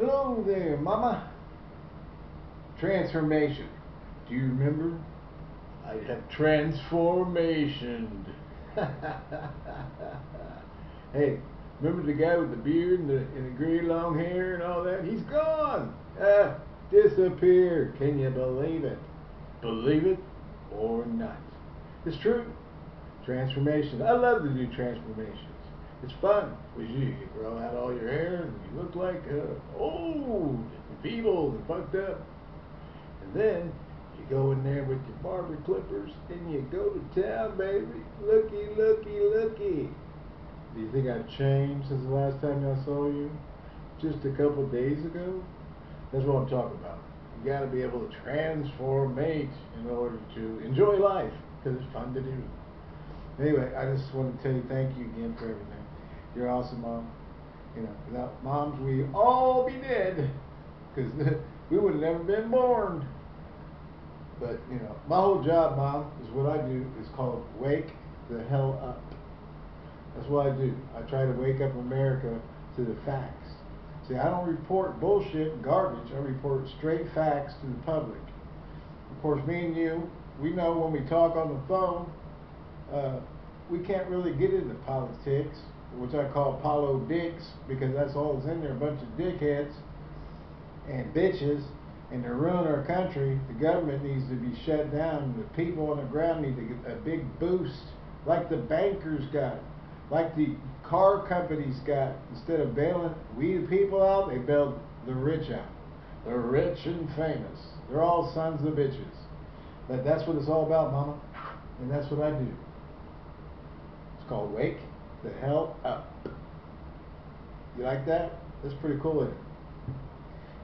Hello there, Mama. Transformation. Do you remember? I have transformationed. hey, remember the guy with the beard and the, and the gray long hair and all that? He's gone. Ah, disappeared. Can you believe it? Believe it or not. It's true. Transformation. I love to do transformations. It's fun. Because you, grow out all your hair and you look like uh, old and feeble and fucked up. And then you go in there with your barber clippers and you go to town, baby. Looky, looky, looky. Do you think I've changed since the last time I saw you? Just a couple days ago? That's what I'm talking about. You got to be able to transform transformate in order to enjoy life because it's fun to do. Anyway, I just want to tell you thank you again for everything. You're awesome, mom. You know, without moms, we all be dead because we would have never been born. But you know, my whole job, mom, is what I do is called wake the hell up. That's what I do. I try to wake up America to the facts. See, I don't report bullshit and garbage. I report straight facts to the public. Of course, me and you, we know when we talk on the phone, uh, we can't really get into politics, which I call Apollo dicks, because that's all that's in there, a bunch of dickheads and bitches, and to ruin our country, the government needs to be shut down, the people on the ground need to get a big boost, like the bankers got, like the car companies got. Instead of bailing we the people out, they bailed the rich out. The rich and famous. They're all sons of bitches. But that's what it's all about, mama. And that's what I do It's called Wake the Hell Up. You like that? That's pretty cool. isn't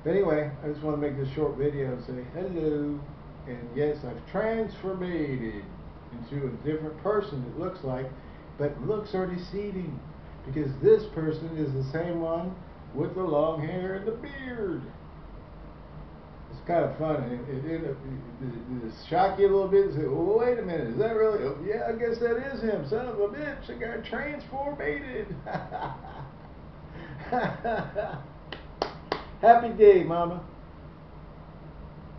But anyway, I just want to make this short video and say hello. And yes, I've transformed into a different person, it looks like, but looks are deceiving because this person is the same one with the long hair and the beard kind of funny. It, it, it, it, you a little bit say, well, wait a minute, is that really? Oh, yeah, I guess that is him. Son of a bitch, I got transformated. Happy day, Mama.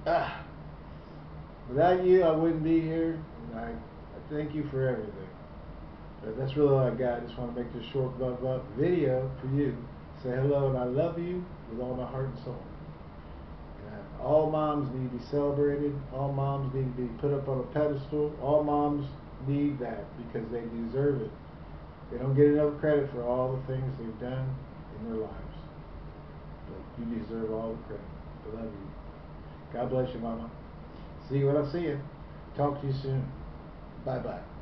Ah. Without you, I wouldn't be here. And I, I thank you for everything. But that's really all I got. I just want to make this short video for you. Say hello and I love you with all my heart and soul. All moms need to be celebrated. All moms need to be put up on a pedestal. All moms need that because they deserve it. They don't get enough credit for all the things they've done in their lives. But you deserve all the credit. I love you. God bless you, Mama. See you when I see you. Talk to you soon. Bye bye.